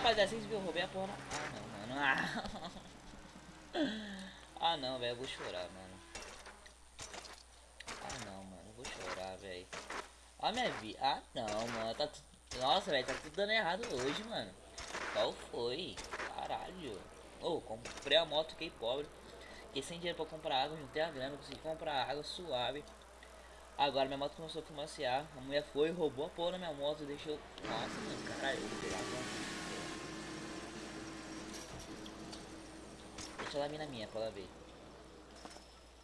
rapaziada, vocês viram, eu roubei a porra. na- Ah, não, mano. Ah, ah não, velho, eu vou chorar, mano. Ah, não, mano, eu vou chorar, velho. Ó, minha vida. Ah, não, mano, tá tudo. Nossa, velho, tá tudo dando errado hoje, mano. Qual foi? Caralho. Ô, comprei a moto, fiquei pobre. Fiquei sem dinheiro pra comprar água, juntei a grana, consegui comprar água suave. Agora minha moto começou a fumaciar. A mulher foi, roubou a porra da minha moto, deixou. Nossa, mano, caralho, eu vou pegar, mano. Deixa ela vir na minha pra ela ver.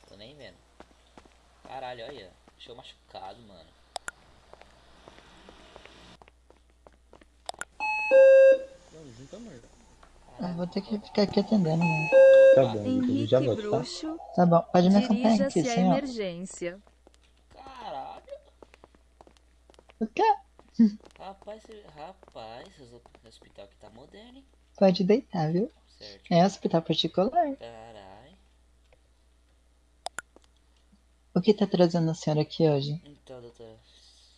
Tô nem vendo. Caralho, olha. Deixou machucado, mano. Eu vou ter que ficar aqui atendendo, mano. Tá bom, Henrique já volto, tá? Bruxo, Tá bom, pode me acompanhar aqui, senhor. emergência. Caralho. O quê? Rapaz, rapaz, esse hospital aqui tá moderno, hein? Pode deitar, viu? Certo. É hospital particular. Caralho. O que tá trazendo a senhora aqui hoje? Então, doutora,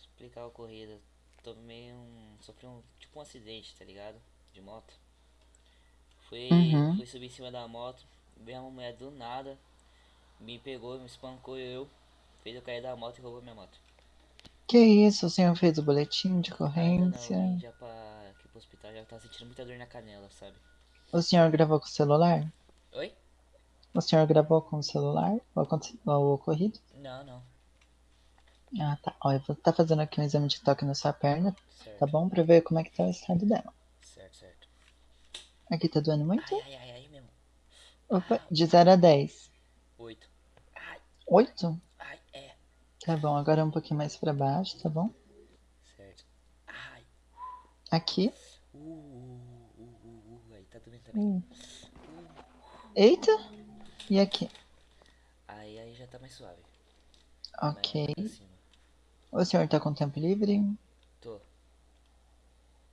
explicar a ocorrida. Tomei um. Sofri um. Tipo um acidente, tá ligado? De moto. Fui, Uhum. fui subir em cima da moto. Veio uma mulher do nada. Me pegou, me espancou eu. Fez eu cair da moto e roubou minha moto. Que isso, o senhor fez o boletim de Ainda não, ocorrência? já pra, aqui pro hospital já tava sentindo muita dor na canela, sabe? O senhor gravou com o celular? Oi? O senhor gravou com o celular o, ocorrido? Não, não. Ah, tá. Ó, eu vou estar fazendo aqui um exame de toque na sua perna, Certo. tá bom? Pra ver como é que tá o estado dela. Certo, certo. Aqui tá doendo muito? Ai, ai, ai, mesmo. Opa, de 0 a 10. Oito. Ai, 8? ai, é. Tá bom, agora um pouquinho mais pra baixo, tá bom? Certo. Ai. Aqui. Hum. Eita! E aqui? Aí, aí já tá mais suave. Ok. O senhor tá com tempo livre? Tô.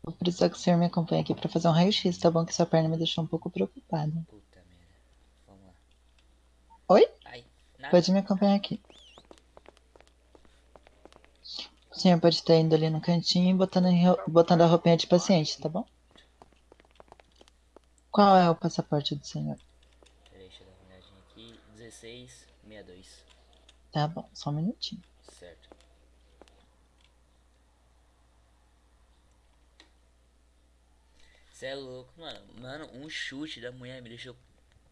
Vou precisar que o senhor me acompanhe aqui pra fazer um raio-x, tá bom? Que sua perna me deixou um pouco preocupada. Puta merda. Vamos lá. Oi? Ai. Pode me acompanhar aqui. O senhor pode estar indo ali no cantinho e botando, botando a roupinha de paciente, tá bom? Qual é o passaporte do senhor? Peraí, deixa eu dar uma olhadinha aqui. 1662. Tá bom, só um minutinho. Certo. Cê é louco, mano. Mano, um chute da mulher me deixou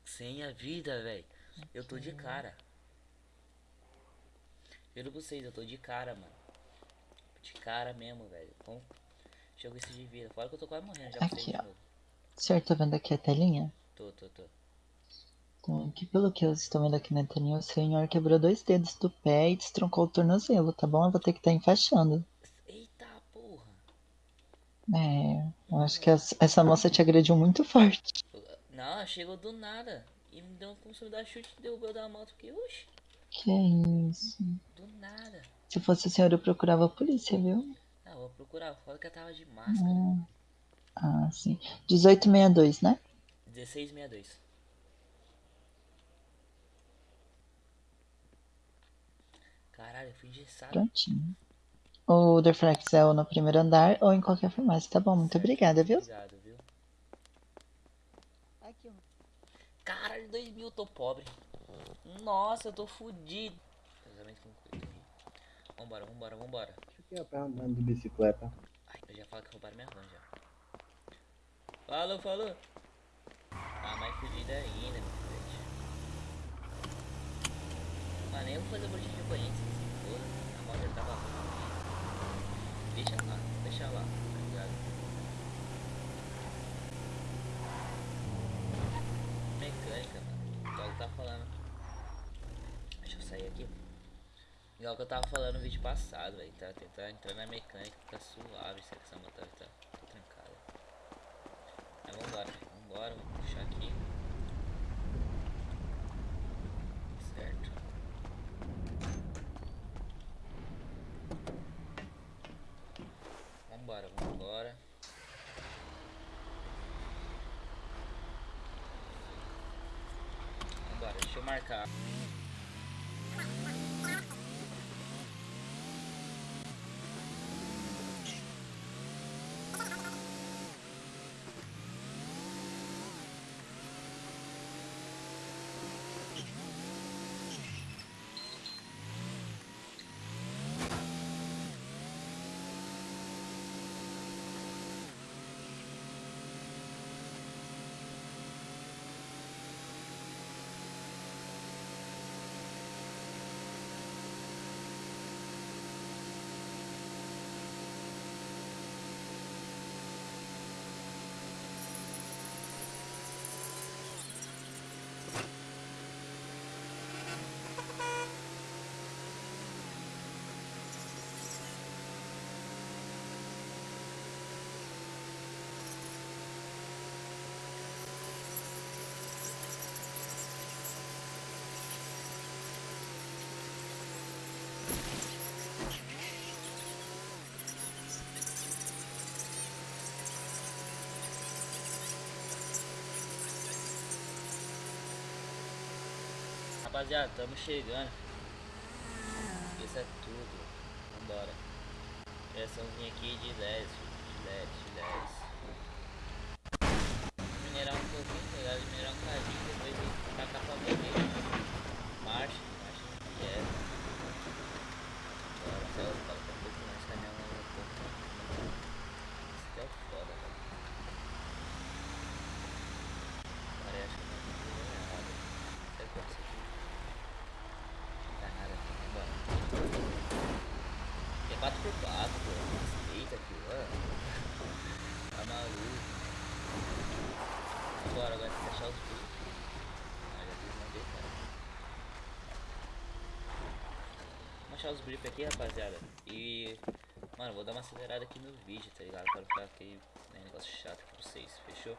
sem a vida, velho. Eu tô de cara. Juro pra vocês, eu tô de cara, mano. De cara mesmo, velho. Como jogo esse de vida? Fora que eu tô quase morrendo já pra vocês Aqui, de ó. novo. O senhor tá vendo aqui a telinha? Tô, tô, tô. Então, aqui pelo que eu estou vendo aqui na telinha, o senhor quebrou dois dedos do pé e destroncou o tornozelo, tá bom? Eu vou ter que estar enfaixando. Eita porra. É, eu acho que essa moça te agrediu muito forte. Não, chegou do nada. E me deu se me dar chute e derrubou da moto. Porque, oxe, Que isso. do nada. Se fosse o senhor, eu procurava a polícia, viu? Ah, vou procurar. Fala que ela tava de máscara. Hum. Ah, sim. 1862, né? 1662. Caralho, eu fui engessado. Prontinho. O Dorflex é ou no primeiro andar ou em qualquer farmácia, tá bom? Muito Certo. obrigada, viu? Obrigado, viu? Caralho, 2 mil, tô pobre. Nossa, eu tô fudido. Casamento concluído. Vambora, vambora, vambora. Fiquei andando de bicicleta. Ai, eu já falo que roubaram minha van já. Falou, falou. Ah, mais fudida ainda, meu filho. Mano, nem vou fazer o boletim de ocorrência, se foda. A moto já tava ruim. Deixa lá, deixa lá, tá ligado? Mecânica, mano. Igual eu tava falando. Deixa eu sair aqui. Igual que eu tava falando no vídeo passado, velho. Tá tentar entrar na mecânica, ficar suave, se essa moto tá, tá. Vambora, vambora, vou puxar aqui. Certo. Vambora, vambora. Vambora, deixa eu marcar. Rapaziada, estamos chegando. Isso é tudo. Vambora. Direçãozinha aqui de 10, de 10, de 10. Minerar um pouquinho, pegar minerar um cadinho, depois ir tacar pra bandeira. Marcha, marcha direto. Bora, céu, fala um pouco mais caminhão um pouco. Isso aqui é foda, velho. Agora acho que eu não tô errado. Será que eu consigo? Não tá nada aqui, vambora. É 4x4, pô. Respeita aqui, mano. Tá maluco. Agora, agora tem que achar os bichos. Ah, já desmandei, cara. Os blip aqui, rapaziada. E. Mano, vou dar uma acelerada aqui no vídeo, tá ligado? Para ficar aquele né, negócio chato aqui pra vocês, fechou?